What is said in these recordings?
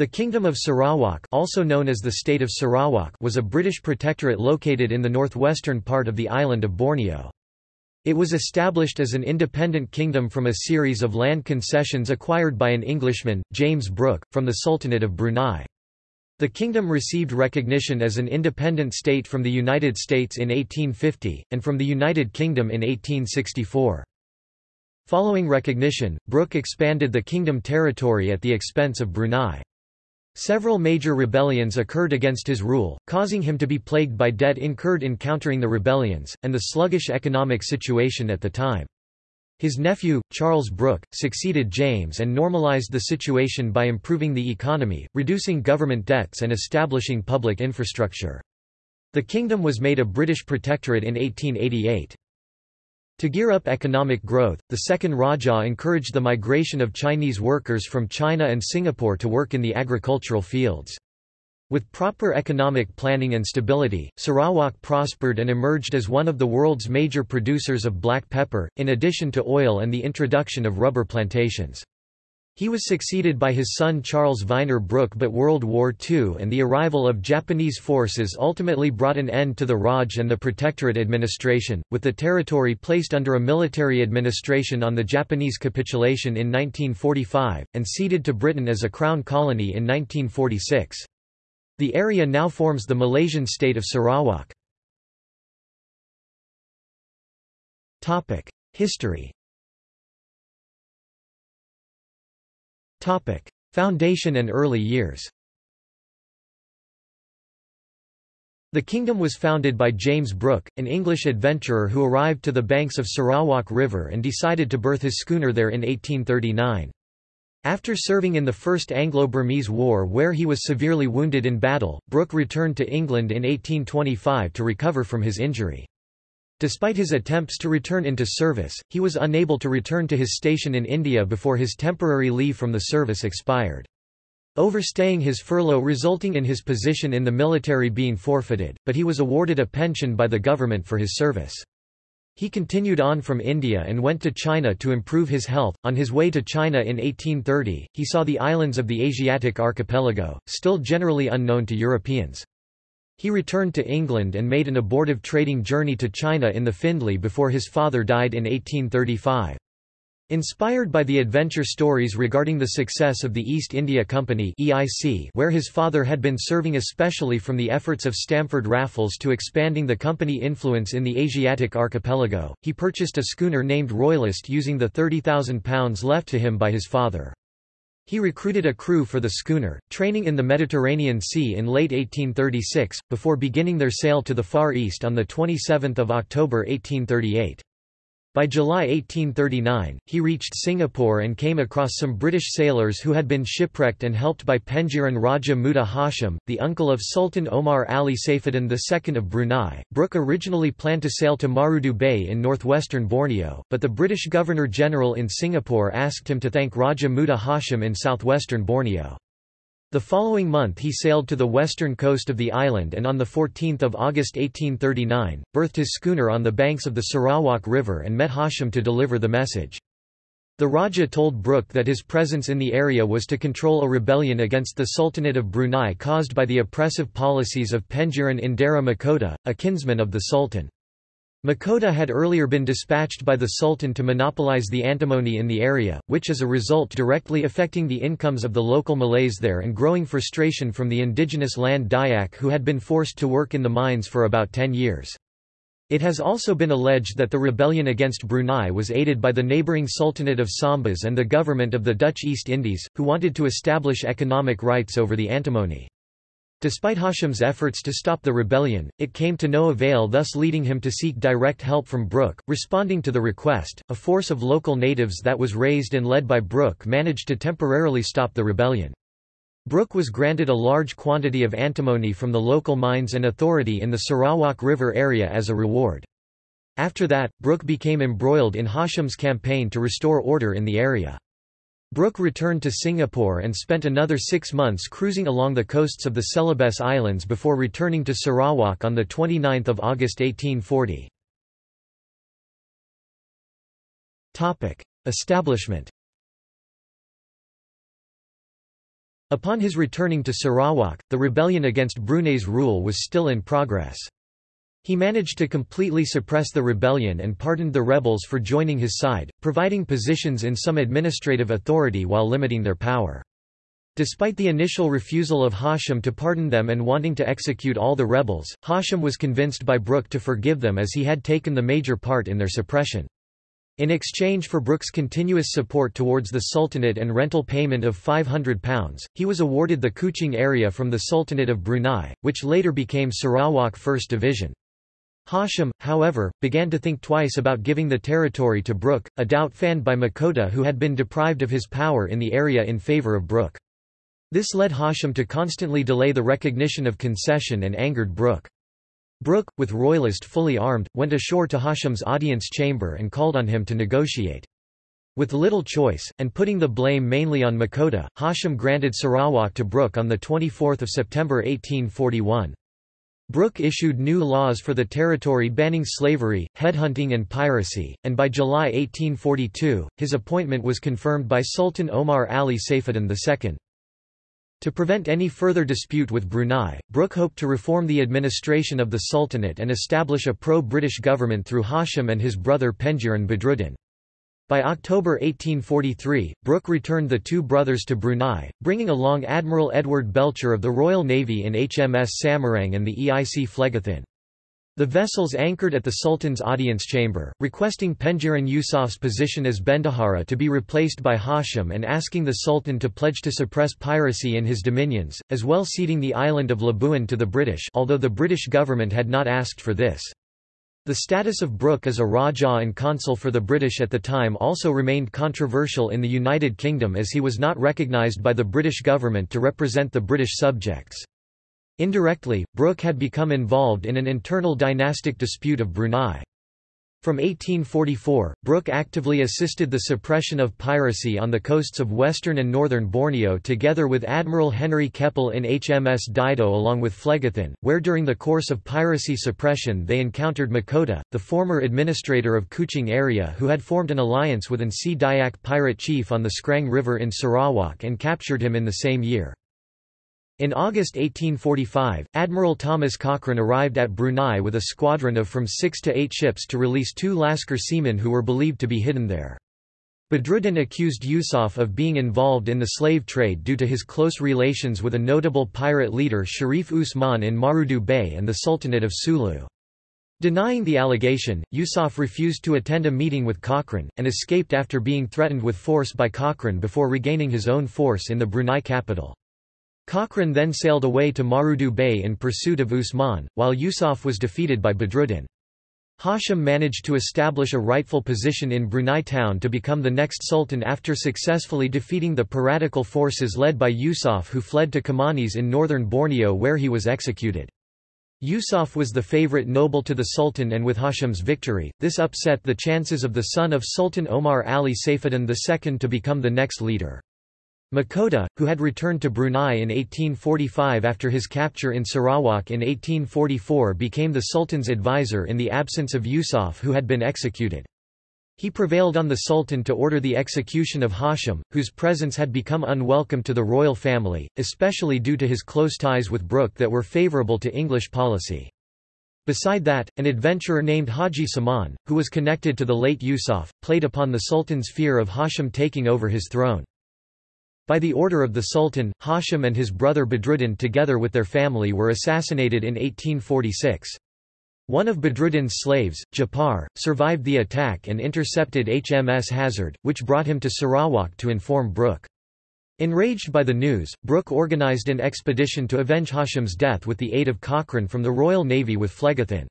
The Kingdom of Sarawak also known as the State of Sarawak was a British protectorate located in the northwestern part of the island of Borneo. It was established as an independent kingdom from a series of land concessions acquired by an Englishman, James Brooke, from the Sultanate of Brunei. The kingdom received recognition as an independent state from the United States in 1850, and from the United Kingdom in 1864. Following recognition, Brooke expanded the kingdom territory at the expense of Brunei. Several major rebellions occurred against his rule, causing him to be plagued by debt incurred in countering the rebellions, and the sluggish economic situation at the time. His nephew, Charles Brooke, succeeded James and normalized the situation by improving the economy, reducing government debts and establishing public infrastructure. The kingdom was made a British protectorate in 1888. To gear up economic growth, the second Rajah encouraged the migration of Chinese workers from China and Singapore to work in the agricultural fields. With proper economic planning and stability, Sarawak prospered and emerged as one of the world's major producers of black pepper, in addition to oil and the introduction of rubber plantations. He was succeeded by his son Charles Vyner Brooke but World War II and the arrival of Japanese forces ultimately brought an end to the Raj and the Protectorate administration, with the territory placed under a military administration on the Japanese capitulation in 1945, and ceded to Britain as a crown colony in 1946. The area now forms the Malaysian state of Sarawak. History Topic: Foundation and early years. The kingdom was founded by James Brooke, an English adventurer who arrived to the banks of Sarawak River and decided to berth his schooner there in 1839. After serving in the First Anglo-Burmese War where he was severely wounded in battle, Brooke returned to England in 1825 to recover from his injury. Despite his attempts to return into service, he was unable to return to his station in India before his temporary leave from the service expired. Overstaying his furlough resulting in his position in the military being forfeited, but he was awarded a pension by the government for his service. He continued on from India and went to China to improve his health. On his way to China in 1830, he saw the islands of the Asiatic archipelago, still generally unknown to Europeans. He returned to England and made an abortive trading journey to China in the Findlay before his father died in 1835. Inspired by the adventure stories regarding the success of the East India Company EIC, where his father had been serving especially from the efforts of Stamford Raffles to expanding the company influence in the Asiatic archipelago, he purchased a schooner named Royalist using the £30,000 left to him by his father. He recruited a crew for the schooner, training in the Mediterranean Sea in late 1836, before beginning their sail to the Far East on 27 October 1838. By July 1839, he reached Singapore and came across some British sailors who had been shipwrecked and helped by Pengiran Raja Muda Hashim, the uncle of Sultan Omar Ali Saifuddin II of Brunei. Brooke originally planned to sail to Marudu Bay in northwestern Borneo, but the British Governor-General in Singapore asked him to thank Raja Muda Hashim in southwestern Borneo. The following month he sailed to the western coast of the island and on 14 August 1839, berthed his schooner on the banks of the Sarawak River and met Hashim to deliver the message. The Raja told Brooke that his presence in the area was to control a rebellion against the Sultanate of Brunei caused by the oppressive policies of Pengiran Indera Mahkota, a kinsman of the Sultan. Mahkota had earlier been dispatched by the Sultan to monopolize the antimony in the area, which as a result directly affecting the incomes of the local Malays there and growing frustration from the indigenous land Dayak who had been forced to work in the mines for about ten years. It has also been alleged that the rebellion against Brunei was aided by the neighbouring Sultanate of Sambas and the government of the Dutch East Indies, who wanted to establish economic rights over the antimony. Despite Hashim's efforts to stop the rebellion, it came to no avail thus leading him to seek direct help from Brooke. Responding to the request, a force of local natives that was raised and led by Brooke managed to temporarily stop the rebellion. Brooke was granted a large quantity of antimony from the local mines and authority in the Sarawak River area as a reward. After that, Brooke became embroiled in Hashim's campaign to restore order in the area. Brooke returned to Singapore and spent another six months cruising along the coasts of the Celebes Islands before returning to Sarawak on 29 August 1840. Establishment Upon his returning to Sarawak, the rebellion against Brunei's rule was still in progress. He managed to completely suppress the rebellion and pardoned the rebels for joining his side, providing positions in some administrative authority while limiting their power. Despite the initial refusal of Hashim to pardon them and wanting to execute all the rebels, Hashim was convinced by Brooke to forgive them as he had taken the major part in their suppression. In exchange for Brooke's continuous support towards the Sultanate and rental payment of £500, he was awarded the Kuching area from the Sultanate of Brunei, which later became Sarawak 1st Division. Hashim, however, began to think twice about giving the territory to Brooke, a doubt fanned by Makota who had been deprived of his power in the area in favour of Brooke. This led Hashim to constantly delay the recognition of concession and angered Brooke. Brooke, with royalist fully armed, went ashore to Hashim's audience chamber and called on him to negotiate. With little choice, and putting the blame mainly on Makota, Hashim granted Sarawak to Brooke on 24 September 1841. Brooke issued new laws for the territory banning slavery, headhunting and piracy, and by July 1842, his appointment was confirmed by Sultan Omar Ali Saifuddin II. To prevent any further dispute with Brunei, Brooke hoped to reform the administration of the Sultanate and establish a pro-British government through Hashim and his brother Pengiran Badruddin. By October 1843, Brooke returned the two brothers to Brunei, bringing along Admiral Edward Belcher of the Royal Navy in HMS Samarang and the EIC Phlegethon. The vessels anchored at the Sultan's audience chamber, requesting Pengiran Yusuf's position as Bendahara to be replaced by Hashim and asking the Sultan to pledge to suppress piracy in his dominions, as well ceding the island of Labuan to the British although the British government had not asked for this. The status of Brooke as a Rajah and consul for the British at the time also remained controversial in the United Kingdom as he was not recognised by the British government to represent the British subjects. Indirectly, Brooke had become involved in an internal dynastic dispute of Brunei. From 1844, Brooke actively assisted the suppression of piracy on the coasts of western and northern Borneo together with Admiral Henry Keppel in HMS Dido along with Phlegethon, where during the course of piracy suppression they encountered Makota, the former administrator of Kuching area who had formed an alliance with an Sea Dayak pirate chief on the Skrang River in Sarawak and captured him in the same year. In August 1845, Admiral Thomas Cochrane arrived at Brunei with a squadron of from six to eight ships to release two Lascar seamen who were believed to be hidden there. Badruddin accused Yusuf of being involved in the slave trade due to his close relations with a notable pirate leader Sharif Usman in Marudu Bay and the Sultanate of Sulu. Denying the allegation, Yusuf refused to attend a meeting with Cochrane, and escaped after being threatened with force by Cochrane before regaining his own force in the Brunei capital. Cochrane then sailed away to Marudu Bay in pursuit of Usman, while Yusuf was defeated by Badruddin. Hashim managed to establish a rightful position in Brunei town to become the next sultan after successfully defeating the piratical forces led by Yusuf who fled to Kimanis in northern Borneo where he was executed. Yusuf was the favorite noble to the sultan and with Hashim's victory, this upset the chances of the son of Sultan Omar Ali Saifuddin II to become the next leader. Makota, who had returned to Brunei in 1845 after his capture in Sarawak in 1844 became the Sultan's advisor in the absence of Yusuf who had been executed. He prevailed on the Sultan to order the execution of Hashim, whose presence had become unwelcome to the royal family, especially due to his close ties with Brooke that were favourable to English policy. Beside that, an adventurer named Haji Saman, who was connected to the late Yusuf, played upon the Sultan's fear of Hashim taking over his throne. By the order of the Sultan, Hashim and his brother Badruddin together with their family were assassinated in 1846. One of Badruddin's slaves, Japar, survived the attack and intercepted HMS Hazard, which brought him to Sarawak to inform Brooke. Enraged by the news, Brooke organized an expedition to avenge Hashim's death with the aid of Cochrane from the Royal Navy with Phlegethon.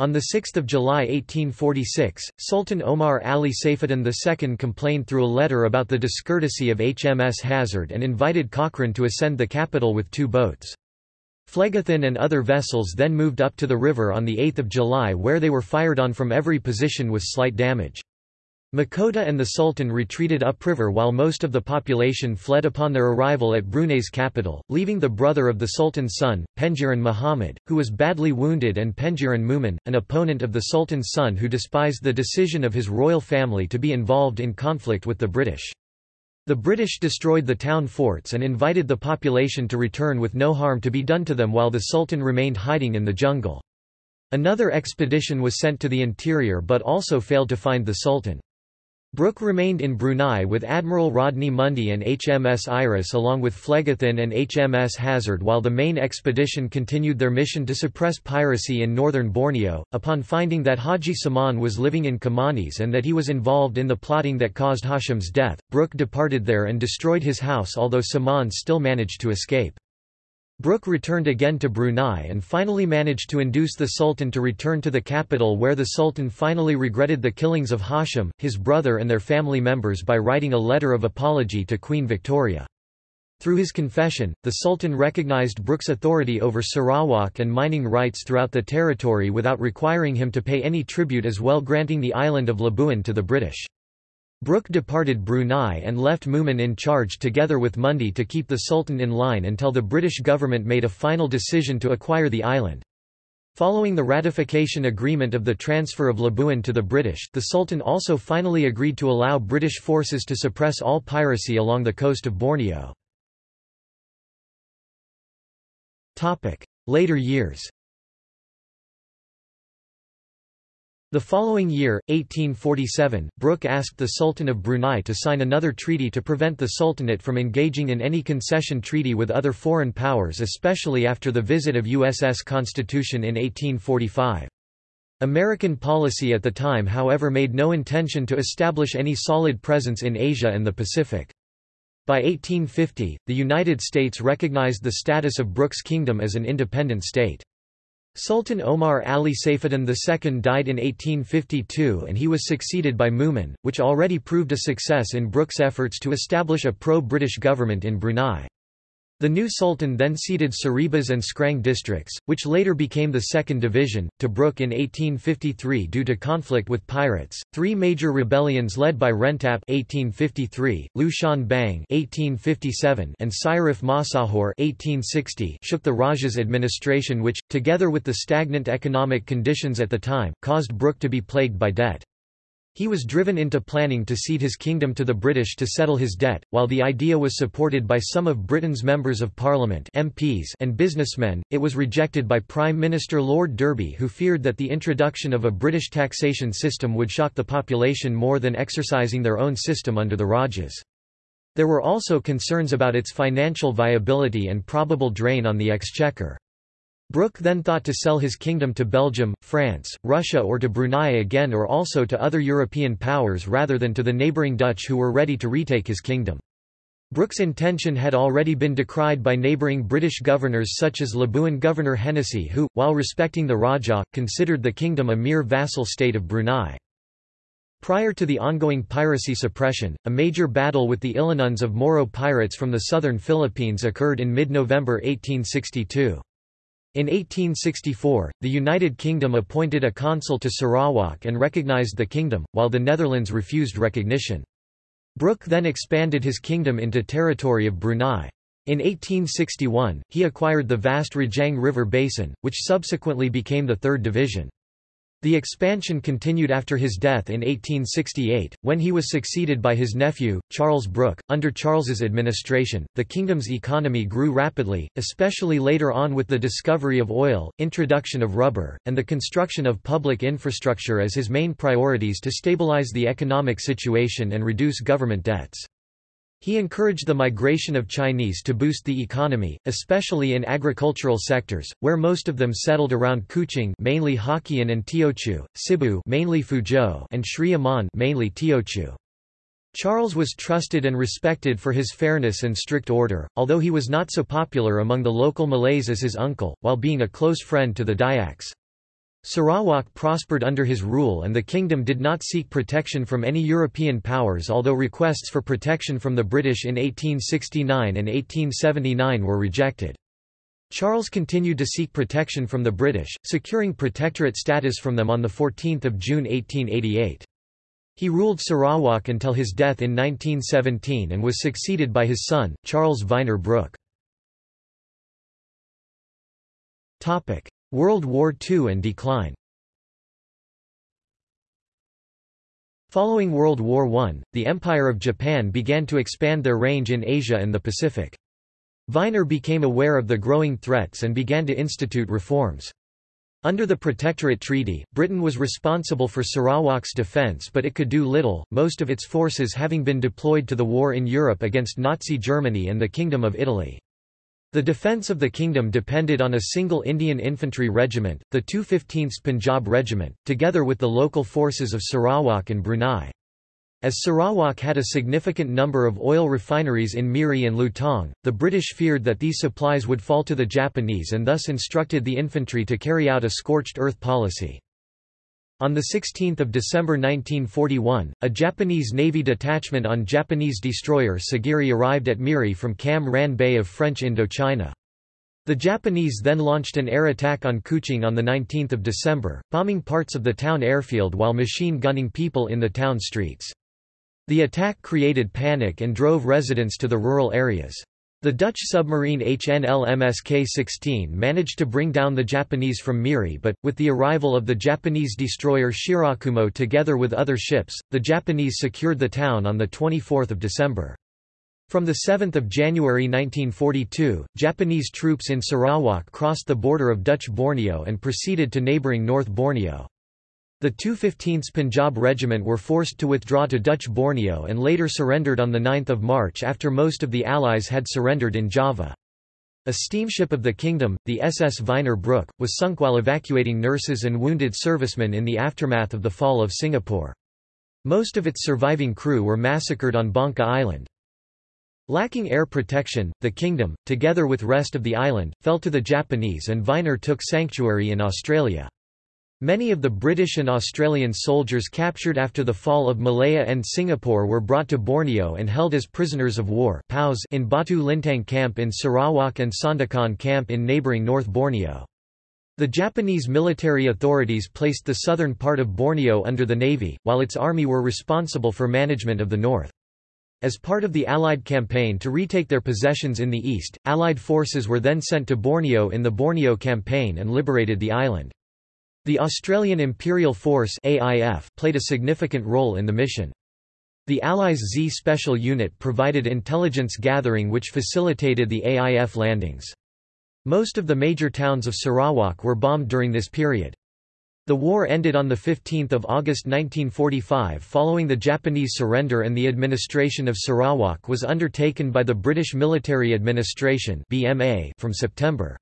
On 6 July 1846, Sultan Omar Ali Saifuddin II complained through a letter about the discourtesy of HMS Hazard and invited Cochrane to ascend the capital with two boats. Phlegethon and other vessels then moved up to the river on 8 July where they were fired on from every position with slight damage. Makota and the Sultan retreated upriver while most of the population fled upon their arrival at Brunei's capital, leaving the brother of the Sultan's son, Pengiran Muhammad, who was badly wounded and Pengiran Mumin, an opponent of the Sultan's son who despised the decision of his royal family to be involved in conflict with the British. The British destroyed the town forts and invited the population to return with no harm to be done to them while the Sultan remained hiding in the jungle. Another expedition was sent to the interior but also failed to find the Sultan. Brooke remained in Brunei with Admiral Rodney Mundy and HMS Iris along with Phlegethon and HMS Hazard while the main expedition continued their mission to suppress piracy in northern Borneo. Upon finding that Haji Saman was living in Kimanis and that he was involved in the plotting that caused Hashim's death, Brooke departed there and destroyed his house although Saman still managed to escape. Brooke returned again to Brunei and finally managed to induce the Sultan to return to the capital where the Sultan finally regretted the killings of Hashim, his brother and their family members by writing a letter of apology to Queen Victoria. Through his confession, the Sultan recognized Brooke's authority over Sarawak and mining rights throughout the territory without requiring him to pay any tribute as well granting the island of Labuan to the British. Brooke departed Brunei and left Mumin in charge together with Mundy to keep the Sultan in line until the British government made a final decision to acquire the island. Following the ratification agreement of the transfer of Labuan to the British, the Sultan also finally agreed to allow British forces to suppress all piracy along the coast of Borneo. Later years The following year, 1847, Brooke asked the Sultan of Brunei to sign another treaty to prevent the Sultanate from engaging in any concession treaty with other foreign powers especially after the visit of USS Constitution in 1845. American policy at the time however made no intention to establish any solid presence in Asia and the Pacific. By 1850, the United States recognized the status of Brooke's kingdom as an independent state. Sultan Omar Ali Saifuddin II died in 1852 and he was succeeded by Mumin, which already proved a success in Brooke's efforts to establish a pro-British government in Brunei. The new sultan then ceded Saribas and Skrang districts, which later became the Second Division, to Brooke in 1853 due to conflict with pirates. Three major rebellions led by Rentap (1853), Liu Shan Bang (1857), and Sharif Masahor (1860) shook the Raja's administration, which, together with the stagnant economic conditions at the time, caused Brooke to be plagued by debt. He was driven into planning to cede his kingdom to the British to settle his debt, while the idea was supported by some of Britain's members of parliament MPs and businessmen, it was rejected by Prime Minister Lord Derby who feared that the introduction of a British taxation system would shock the population more than exercising their own system under the Rajas. There were also concerns about its financial viability and probable drain on the exchequer. Brooke then thought to sell his kingdom to Belgium, France, Russia or to Brunei again or also to other European powers rather than to the neighbouring Dutch who were ready to retake his kingdom. Brooke's intention had already been decried by neighbouring British governors such as Labuan Governor Hennessy who, while respecting the Rajah, considered the kingdom a mere vassal state of Brunei. Prior to the ongoing piracy suppression, a major battle with the Ilanuns of Moro pirates from the southern Philippines occurred in mid-November 1862. In 1864, the United Kingdom appointed a consul to Sarawak and recognized the kingdom, while the Netherlands refused recognition. Brooke then expanded his kingdom into territory of Brunei. In 1861, he acquired the vast Rajang River basin, which subsequently became the Third Division. The expansion continued after his death in 1868, when he was succeeded by his nephew, Charles Brooke. Under Charles's administration, the kingdom's economy grew rapidly, especially later on with the discovery of oil, introduction of rubber, and the construction of public infrastructure as his main priorities to stabilize the economic situation and reduce government debts. He encouraged the migration of Chinese to boost the economy, especially in agricultural sectors, where most of them settled around Kuching mainly Hokkien and Teochew, Sibu mainly Fuzhou and Sri Aman mainly Teochew. Charles was trusted and respected for his fairness and strict order, although he was not so popular among the local Malays as his uncle, while being a close friend to the Dayaks. Sarawak prospered under his rule and the kingdom did not seek protection from any European powers although requests for protection from the British in 1869 and 1879 were rejected. Charles continued to seek protection from the British, securing protectorate status from them on 14 June 1888. He ruled Sarawak until his death in 1917 and was succeeded by his son, Charles Vyner Brooke. World War II and decline Following World War I, the Empire of Japan began to expand their range in Asia and the Pacific. Vyner became aware of the growing threats and began to institute reforms. Under the Protectorate Treaty, Britain was responsible for Sarawak's defence but it could do little, most of its forces having been deployed to the war in Europe against Nazi Germany and the Kingdom of Italy. The defence of the kingdom depended on a single Indian infantry regiment, the 215th Punjab Regiment, together with the local forces of Sarawak and Brunei. As Sarawak had a significant number of oil refineries in Miri and Lutong, the British feared that these supplies would fall to the Japanese and thus instructed the infantry to carry out a scorched earth policy. On 16 December 1941, a Japanese Navy detachment on Japanese destroyer Sagiri arrived at Miri from Cam Ranh Bay of French Indochina. The Japanese then launched an air attack on Kuching on 19 December, bombing parts of the town airfield while machine gunning people in the town streets. The attack created panic and drove residents to the rural areas. The Dutch submarine HNLMS K-16 managed to bring down the Japanese from Miri but, with the arrival of the Japanese destroyer Shirakumo together with other ships, the Japanese secured the town on 24 December. From 7 January 1942, Japanese troops in Sarawak crossed the border of Dutch Borneo and proceeded to neighbouring North Borneo. The 215th Punjab Regiment were forced to withdraw to Dutch Borneo and later surrendered on 9 March after most of the Allies had surrendered in Java. A steamship of the Kingdom, the SS Vyner Brooke, was sunk while evacuating nurses and wounded servicemen in the aftermath of the fall of Singapore. Most of its surviving crew were massacred on Bangka Island. Lacking air protection, the kingdom, together with rest of the island, fell to the Japanese and Vyner took sanctuary in Australia. Many of the British and Australian soldiers captured after the fall of Malaya and Singapore were brought to Borneo and held as prisoners of war in Batu Lintang Camp in Sarawak and Sandakan Camp in neighbouring North Borneo. The Japanese military authorities placed the southern part of Borneo under the navy, while its army were responsible for management of the north. As part of the Allied campaign to retake their possessions in the east, Allied forces were then sent to Borneo in the Borneo Campaign and liberated the island. The Australian Imperial Force AIF played a significant role in the mission. The Allies' Z Special Unit provided intelligence gathering which facilitated the AIF landings. Most of the major towns of Sarawak were bombed during this period. The war ended on 15 August 1945 following the Japanese surrender and the administration of Sarawak was undertaken by the British Military Administration from September.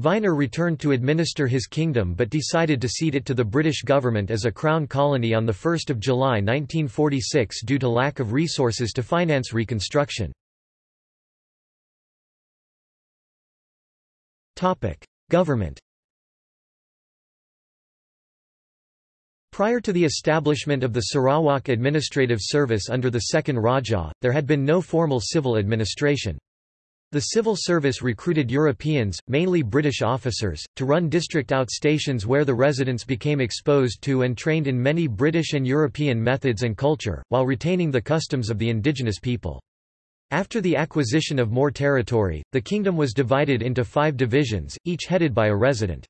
Vyner returned to administer his kingdom but decided to cede it to the British government as a crown colony on 1 July 1946 due to lack of resources to finance reconstruction. Government Prior to the establishment of the Sarawak Administrative Service under the Second Rajah, there had been no formal civil administration. The civil service recruited Europeans, mainly British officers, to run district outstations where the residents became exposed to and trained in many British and European methods and culture, while retaining the customs of the indigenous people. After the acquisition of more territory, the kingdom was divided into five divisions, each headed by a resident.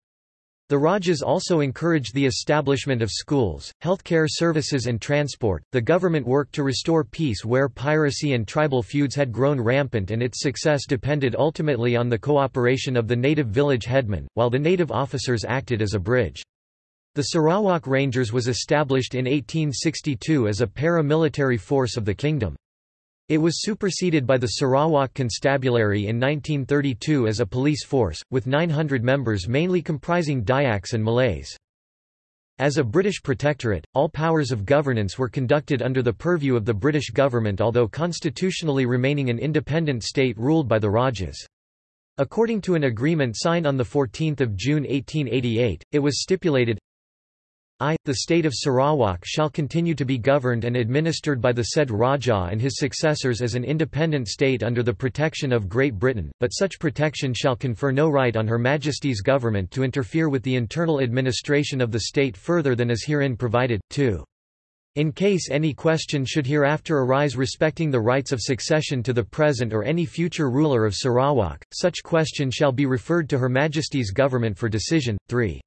The Rajas also encouraged the establishment of schools, healthcare services and transport. The government worked to restore peace where piracy and tribal feuds had grown rampant and its success depended ultimately on the cooperation of the native village headmen, while the native officers acted as a bridge. The Sarawak Rangers was established in 1862 as a paramilitary force of the kingdom. It was superseded by the Sarawak Constabulary in 1932 as a police force, with 900 members mainly comprising Dayaks and Malays. As a British protectorate, all powers of governance were conducted under the purview of the British government although constitutionally remaining an independent state ruled by the Rajas. According to an agreement signed on 14 June 1888, it was stipulated, I, the state of Sarawak shall continue to be governed and administered by the said Rajah and his successors as an independent state under the protection of Great Britain, but such protection shall confer no right on Her Majesty's government to interfere with the internal administration of the state further than is herein provided, 2. In case any question should hereafter arise respecting the rights of succession to the present or any future ruler of Sarawak, such question shall be referred to Her Majesty's government for decision, 3.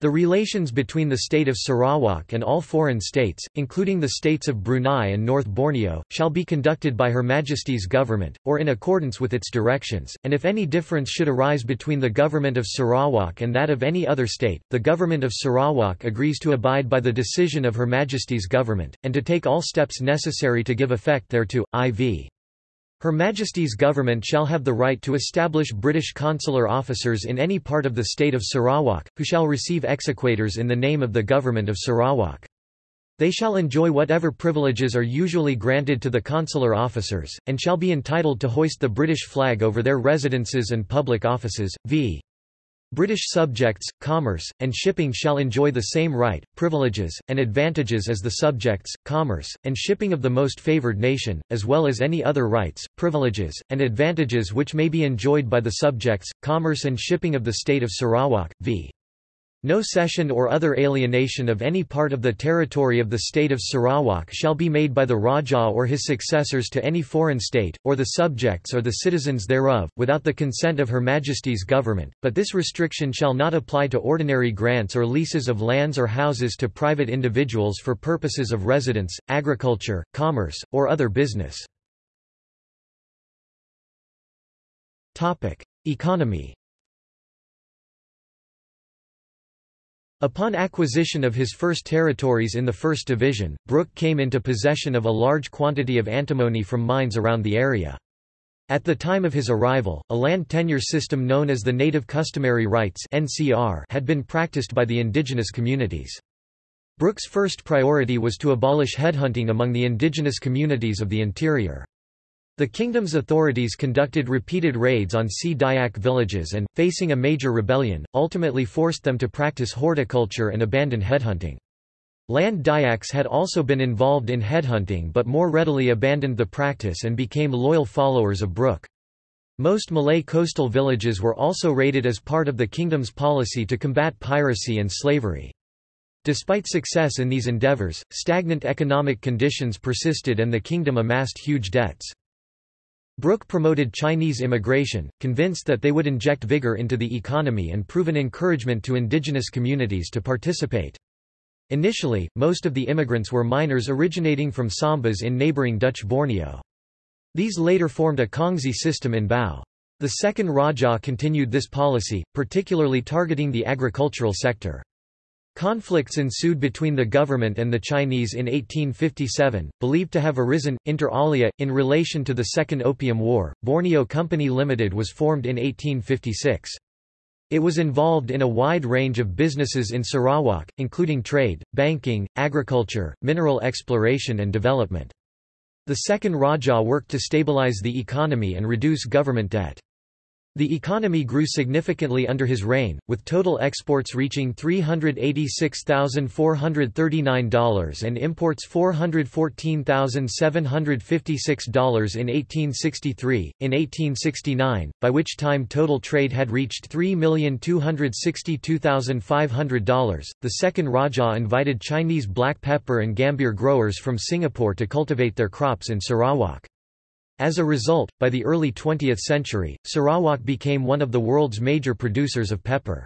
The relations between the state of Sarawak and all foreign states, including the states of Brunei and North Borneo, shall be conducted by Her Majesty's government, or in accordance with its directions, and if any difference should arise between the government of Sarawak and that of any other state, the government of Sarawak agrees to abide by the decision of Her Majesty's government, and to take all steps necessary to give effect thereto, IV. Her Majesty's government shall have the right to establish British consular officers in any part of the state of Sarawak, who shall receive exequaturs in the name of the government of Sarawak. They shall enjoy whatever privileges are usually granted to the consular officers, and shall be entitled to hoist the British flag over their residences and public offices, v. British subjects, commerce, and shipping shall enjoy the same right, privileges, and advantages as the subjects, commerce, and shipping of the most favoured nation, as well as any other rights, privileges, and advantages which may be enjoyed by the subjects, commerce and shipping of the state of Sarawak, v. No cession or other alienation of any part of the territory of the state of Sarawak shall be made by the Rajah or his successors to any foreign state, or the subjects or the citizens thereof, without the consent of Her Majesty's government, but this restriction shall not apply to ordinary grants or leases of lands or houses to private individuals for purposes of residence, agriculture, commerce, or other business. Economy Upon acquisition of his first territories in the First Division, Brooke came into possession of a large quantity of antimony from mines around the area. At the time of his arrival, a land tenure system known as the Native Customary Rights had been practiced by the indigenous communities. Brooke's first priority was to abolish headhunting among the indigenous communities of the interior. The kingdom's authorities conducted repeated raids on Sea Dayak villages and, facing a major rebellion, ultimately forced them to practice horticulture and abandon headhunting. Land Dayaks had also been involved in headhunting but more readily abandoned the practice and became loyal followers of Brooke. Most Malay coastal villages were also raided as part of the kingdom's policy to combat piracy and slavery. Despite success in these endeavors, stagnant economic conditions persisted and the kingdom amassed huge debts. Brooke promoted Chinese immigration, convinced that they would inject vigor into the economy and prove an encouragement to indigenous communities to participate. Initially, most of the immigrants were miners originating from Sambas in neighbouring Dutch Borneo. These later formed a Kongsi system in Bau. The second Rajah continued this policy, particularly targeting the agricultural sector. Conflicts ensued between the government and the Chinese in 1857, believed to have arisen, inter alia, in relation to the Second Opium War. Borneo Company Limited was formed in 1856. It was involved in a wide range of businesses in Sarawak, including trade, banking, agriculture, mineral exploration and development. The second Rajah worked to stabilize the economy and reduce government debt. The economy grew significantly under his reign, with total exports reaching $386,439 and imports $414,756 in 1863. In 1869, by which time total trade had reached $3,262,500, the second Rajah invited Chinese black pepper and gambir growers from Singapore to cultivate their crops in Sarawak. As a result, by the early 20th century, Sarawak became one of the world's major producers of pepper.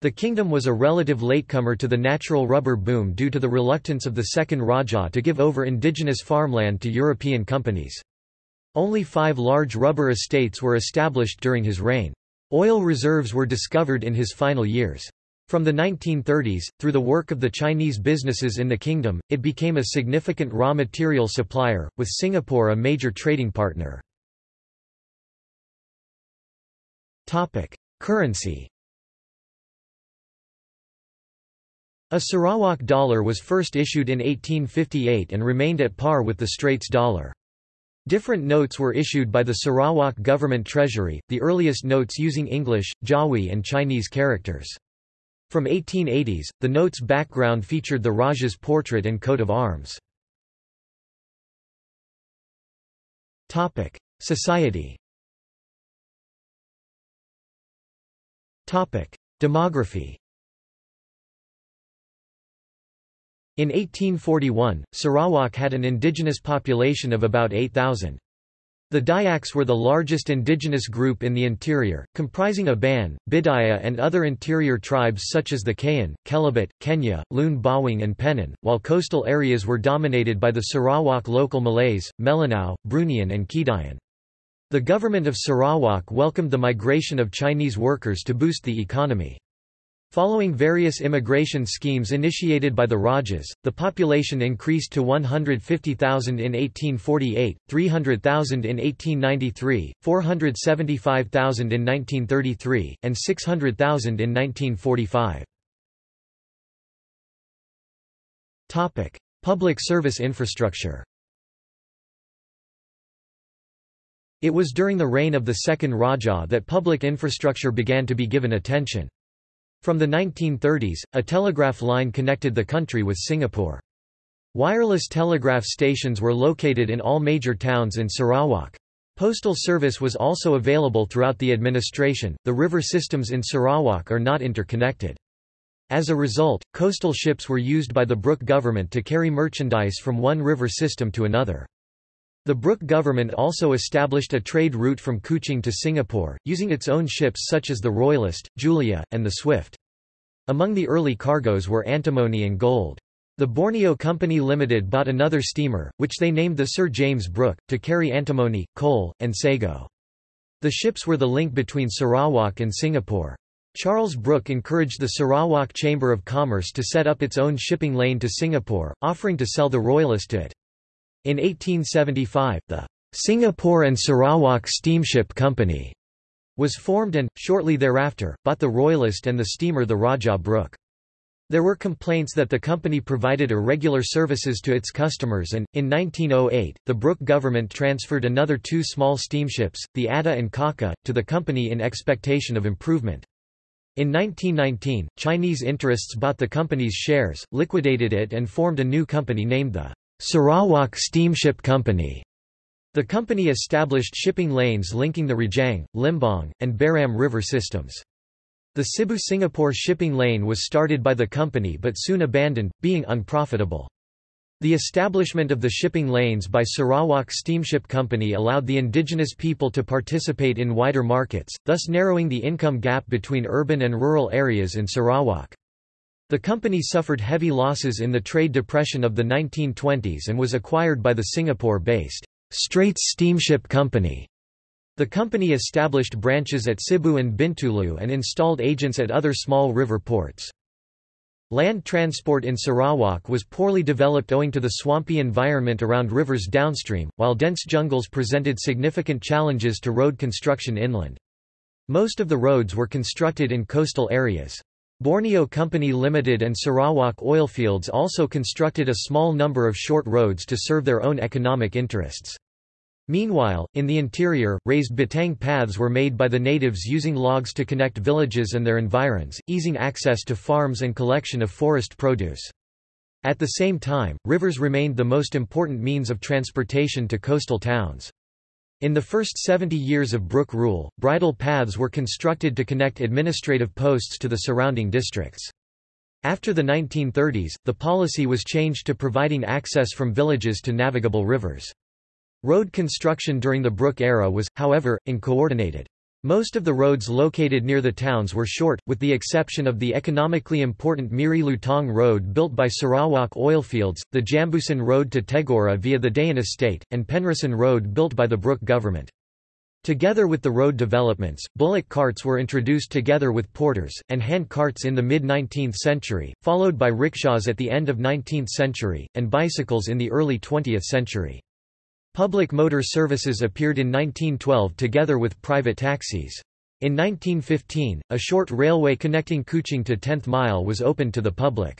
The kingdom was a relative latecomer to the natural rubber boom due to the reluctance of the second Rajah to give over indigenous farmland to European companies. Only five large rubber estates were established during his reign. Oil reserves were discovered in his final years. From the 1930s, through the work of the Chinese businesses in the kingdom, it became a significant raw material supplier, with Singapore a major trading partner. Currency A Sarawak dollar was first issued in 1858 and remained at par with the Straits dollar. Different notes were issued by the Sarawak Government Treasury, the earliest notes using English, Jawi and Chinese characters. From 1880s, the note's background featured the Raja's portrait and coat of arms. Society Demography In 1841, Sarawak had an indigenous population of about 8,000. The Dayaks were the largest indigenous group in the interior, comprising Iban, Bidayuh and other interior tribes such as the Kayan, Kelabit, Kenyah, Lun Bawang and Penan, while coastal areas were dominated by the Sarawak local Malays, Melanau, Bruneian and Kedayan. The government of Sarawak welcomed the migration of Chinese workers to boost the economy. Following various immigration schemes initiated by the Rajas, the population increased to 150,000 in 1848, 300,000 in 1893, 475,000 in 1933, and 600,000 in 1945. Topic: Public service infrastructure It was during the reign of the second Raja that public infrastructure began to be given attention. From the 1930s, a telegraph line connected the country with Singapore. Wireless telegraph stations were located in all major towns in Sarawak. Postal service was also available throughout the administration. The river systems in Sarawak are not interconnected. As a result, coastal ships were used by the Brooke government to carry merchandise from one river system to another. The Brooke government also established a trade route from Kuching to Singapore, using its own ships such as the Royalist, Julia, and the Swift. Among the early cargoes were antimony and gold. The Borneo Company Limited bought another steamer, which they named the Sir James Brooke, to carry antimony, coal, and sago. The ships were the link between Sarawak and Singapore. Charles Brooke encouraged the Sarawak Chamber of Commerce to set up its own shipping lane to Singapore, offering to sell the Royalist to it. In 1875, the Singapore and Sarawak Steamship Company was formed and, shortly thereafter, bought the Royalist and the steamer the Rajah Brooke. There were complaints that the company provided irregular services to its customers and, in 1908, the Brooke government transferred another two small steamships, the Ada and Kaka, to the company in expectation of improvement. In 1919, Chinese interests bought the company's shares, liquidated it and formed a new company named the Sarawak Steamship Company. The company established shipping lanes linking the Rajang, Limbang, and Baram river systems. The Sibu-Singapore shipping lane was started by the company but soon abandoned, being unprofitable. The establishment of the shipping lanes by Sarawak Steamship Company allowed the indigenous people to participate in wider markets, thus narrowing the income gap between urban and rural areas in Sarawak. The company suffered heavy losses in the trade depression of the 1920s and was acquired by the Singapore-based Straits Steamship Company. The company established branches at Sibu and Bintulu and installed agents at other small river ports. Land transport in Sarawak was poorly developed owing to the swampy environment around rivers downstream, while dense jungles presented significant challenges to road construction inland. Most of the roads were constructed in coastal areas. Borneo Company Limited and Sarawak Oilfields also constructed a small number of short roads to serve their own economic interests. Meanwhile, in the interior, raised batang paths were made by the natives using logs to connect villages and their environs, easing access to farms and collection of forest produce. At the same time, rivers remained the most important means of transportation to coastal towns. In the first 70 years of Brooke rule, bridle paths were constructed to connect administrative posts to the surrounding districts. After the 1930s, the policy was changed to providing access from villages to navigable rivers. Road construction during the Brooke era was, however, uncoordinated. Most of the roads located near the towns were short, with the exception of the economically important Miri Lutong Road built by Sarawak Oilfields, the Jambusan Road to Tegora via the Dayan Estate, and Penrissen Road built by the Brooke government. Together with the road developments, bullock carts were introduced together with porters, and hand carts in the mid-19th century, followed by rickshaws at the end of 19th century, and bicycles in the early 20th century. Public motor services appeared in 1912 together with private taxis. In 1915, a short railway connecting Kuching to 10th Mile was opened to the public.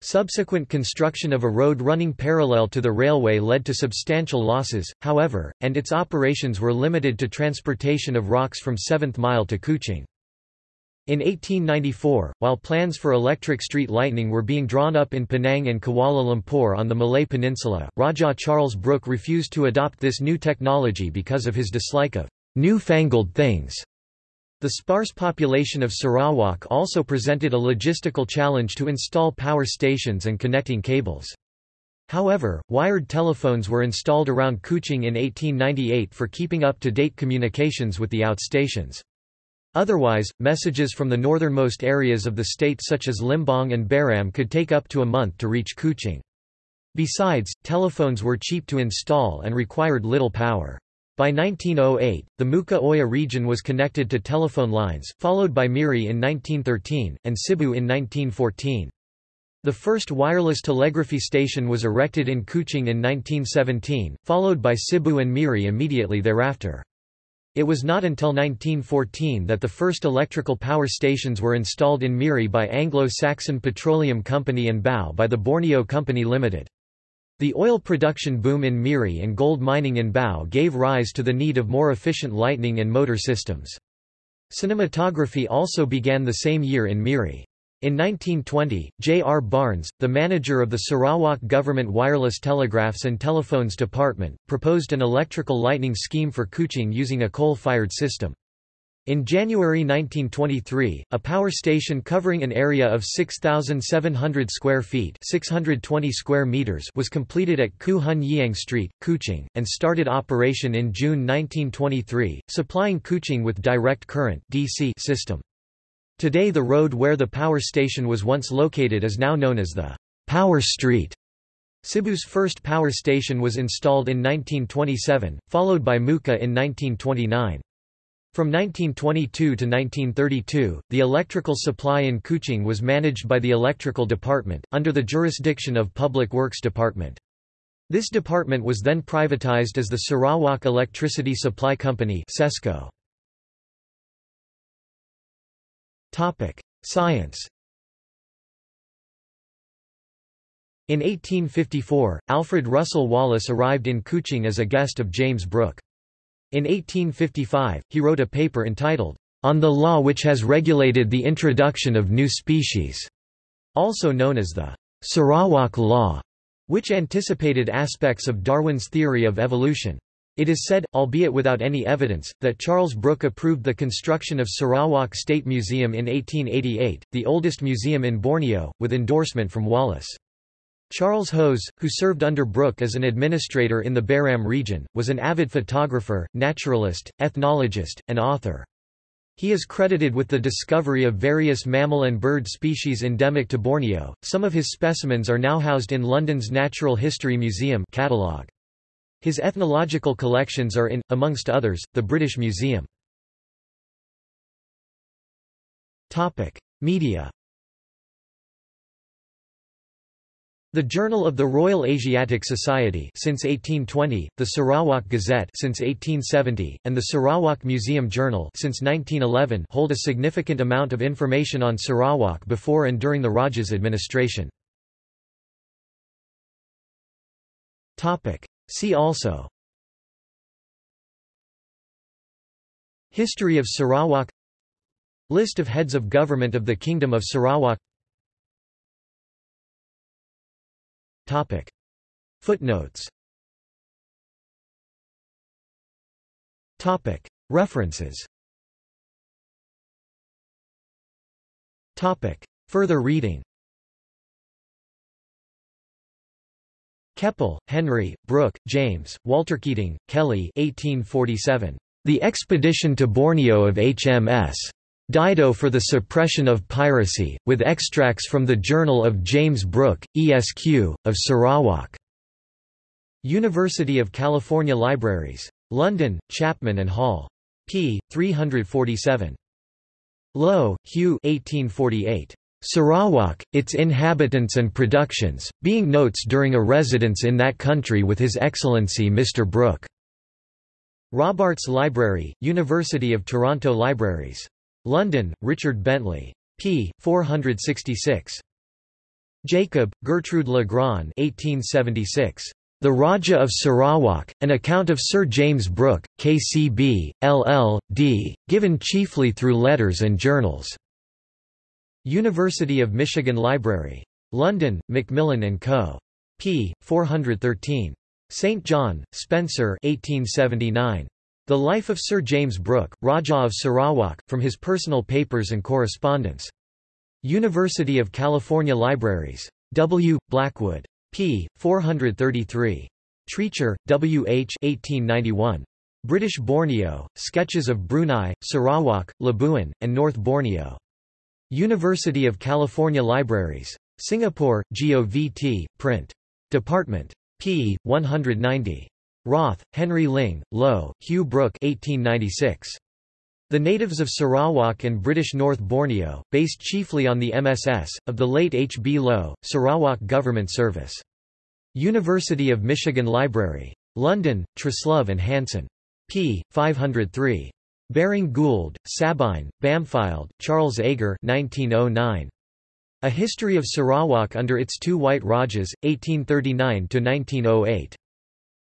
Subsequent construction of a road running parallel to the railway led to substantial losses, however, and its operations were limited to transportation of rocks from 7th Mile to Kuching. In 1894, while plans for electric street lighting were being drawn up in Penang and Kuala Lumpur on the Malay Peninsula, Raja Charles Brooke refused to adopt this new technology because of his dislike of new-fangled things. The sparse population of Sarawak also presented a logistical challenge to install power stations and connecting cables. However, wired telephones were installed around Kuching in 1898 for keeping up-to-date communications with the outstations. Otherwise, messages from the northernmost areas of the state such as Limbang and Baram could take up to a month to reach Kuching. Besides, telephones were cheap to install and required little power. By 1908, the Muka Oya region was connected to telephone lines, followed by Miri in 1913, and Sibu in 1914. The first wireless telegraphy station was erected in Kuching in 1917, followed by Sibu and Miri immediately thereafter. It was not until 1914 that the first electrical power stations were installed in Miri by Anglo-Saxon Petroleum Company and Bau by the Borneo Company Limited. The oil production boom in Miri and gold mining in Bau gave rise to the need of more efficient lighting and motor systems. Cinematography also began the same year in Miri. In 1920, J. R. Barnes, the manager of the Sarawak Government Wireless Telegraphs and Telephones Department, proposed an electrical lighting scheme for Kuching using a coal-fired system. In January 1923, a power station covering an area of 6,700 square feet 620 square meters was completed at Khoo Hun Yeang Street, Kuching, and started operation in June 1923, supplying Kuching with direct current DC system. Today the road where the power station was once located is now known as the Power Street. Sibu's first power station was installed in 1927, followed by Mukah in 1929. From 1922 to 1932, the electrical supply in Kuching was managed by the Electrical Department, under the jurisdiction of Public Works Department. This department was then privatized as the Sarawak Electricity Supply Company SESCO. Science. In 1854, Alfred Russel Wallace arrived in Kuching as a guest of James Brooke. In 1855, he wrote a paper entitled, On the Law which has regulated the introduction of new species, also known as the Sarawak Law, which anticipated aspects of Darwin's theory of evolution. It is said, albeit without any evidence, that Charles Brooke approved the construction of Sarawak State Museum in 1888, the oldest museum in Borneo, with endorsement from Wallace. Charles Hose, who served under Brooke as an administrator in the Baram region, was an avid photographer, naturalist, ethnologist, and author. He is credited with the discovery of various mammal and bird species endemic to Borneo. Some of his specimens are now housed in London's Natural History Museum catalogue. His ethnological collections are in, amongst others, the British Museum. Media The Journal of the Royal Asiatic Society since 1820, the Sarawak Gazette since 1870, and the Sarawak Museum Journal since 1911 hold a significant amount of information on Sarawak before and during the Raja's administration. See also History of Sarawak List of heads of government of the Kingdom of Sarawak Topic. Footnotes Topic. References Topic. Further reading Keppel, Henry, Brooke, James, Walter Keating, Kelly 1847. The Expedition to Borneo of HMS. Dido for the Suppression of Piracy, with extracts from the Journal of James Brooke, ESQ, of Sarawak. University of California Libraries. London, Chapman and Hall. p. 347. Lowe, Hugh 1848. Sarawak, its inhabitants and productions, being notes during a residence in that country with His Excellency Mr. Brooke. Robarts Library, University of Toronto Libraries. London, Richard Bentley. p. 466. Jacob, Gertrude Legrand 1876. The Raja of Sarawak, an account of Sir James Brooke, KCB, LL.D., given chiefly through letters and journals. University of Michigan Library. London, Macmillan & Co. p. 413. St. John, Spencer 1879. The Life of Sir James Brooke, Rajah of Sarawak, from his personal papers and correspondence. University of California Libraries. W. Blackwood. p. 433. Treacher, W. H. 1891. British Borneo, Sketches of Brunei, Sarawak, Labuan, and North Borneo. University of California Libraries. Singapore, GOVT, print. Department. p. 190. Roth, Henry Ling, Low, Hugh Brooke 1896. The natives of Sarawak and British North Borneo, based chiefly on the MSS, of the late H. B. Low, Sarawak Government Service. University of Michigan Library. London, Truslove and Hanson p. 503. Baring Gould, Sabine, Bampfylde, Charles Agar 1909. A History of Sarawak under its two White Rajas, 1839–1908.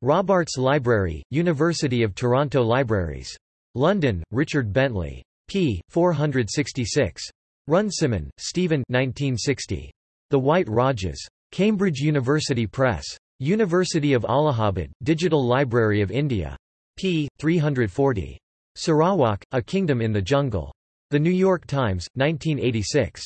Robarts Library, University of Toronto Libraries. London, Richard Bentley. p. 466. Runciman, Stephen 1960. The White Rajas. Cambridge University Press. University of Allahabad, Digital Library of India p. 340. Sarawak, A Kingdom in the Jungle. The New York Times, 1986.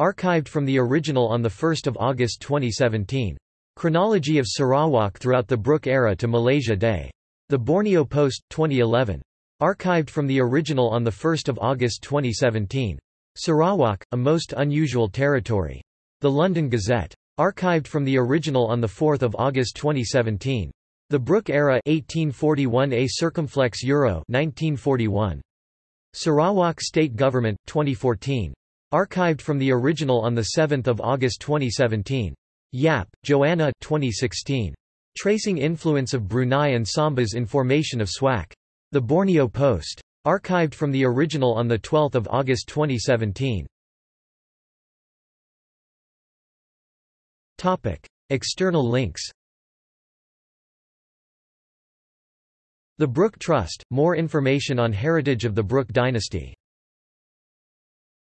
Archived from the original on 1 August 2017. Chronology of Sarawak throughout the Brooke era to Malaysia Day. The Borneo Post, 2011. Archived from the original on 1 August 2017. Sarawak, a most unusual territory. The London Gazette. Archived from the original on 4 August 2017. The Brooke era 1841 A circumflex euro 1941. Sarawak State Government 2014. Archived from the original on 7 August 2017. Yap, Joanna 2016. Tracing influence of Brunei and Sambas in formation of SWAC. The Borneo Post. Archived from the original on 12 August 2017. Topic: External links. The Brooke Trust, more information on heritage of the Brooke dynasty